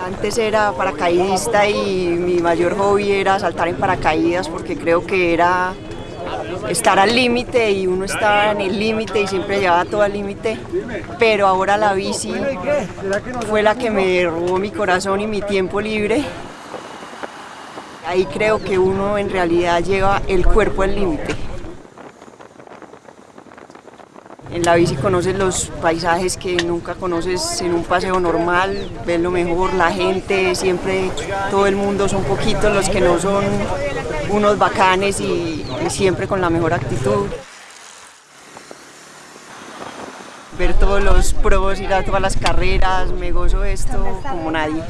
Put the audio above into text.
Antes era paracaidista y mi mayor hobby era saltar en paracaídas porque creo que era estar al límite y uno estaba en el límite y siempre llevaba todo al límite, pero ahora la bici fue la que me robó mi corazón y mi tiempo libre. Ahí creo que uno en realidad lleva el cuerpo al límite. En la bici conoces los paisajes que nunca conoces en un paseo normal, ves lo mejor, la gente, siempre todo el mundo son poquitos los que no son unos bacanes y, siempre con la mejor actitud. Ver todos los pros, ir a todas las carreras, me gozo esto como nadie.